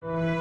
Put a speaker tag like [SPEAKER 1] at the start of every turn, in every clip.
[SPEAKER 1] Ride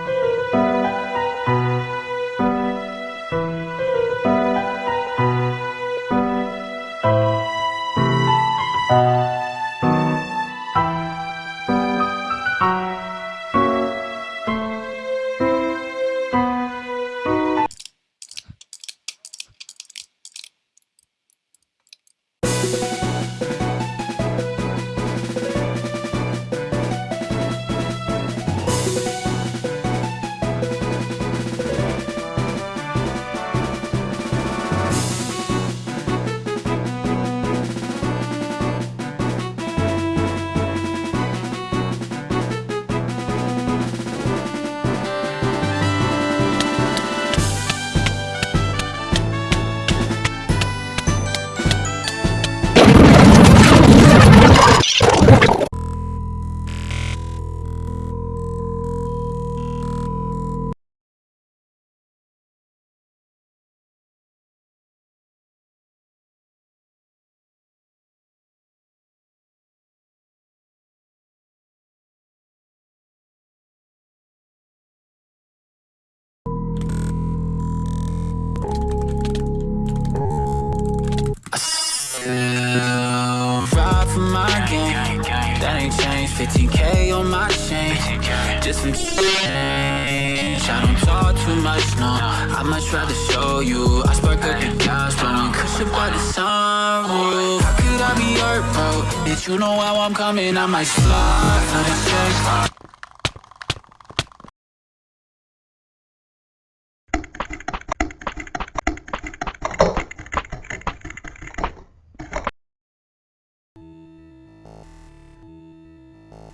[SPEAKER 1] my game, that ain't changed. 15k on my chain, just some change. I don't talk too much, no, I much rather show you. I spark up gas, blowing cushion by the sunroof How could I be hurt, bro? Bitch, you know how I'm coming, I might slide you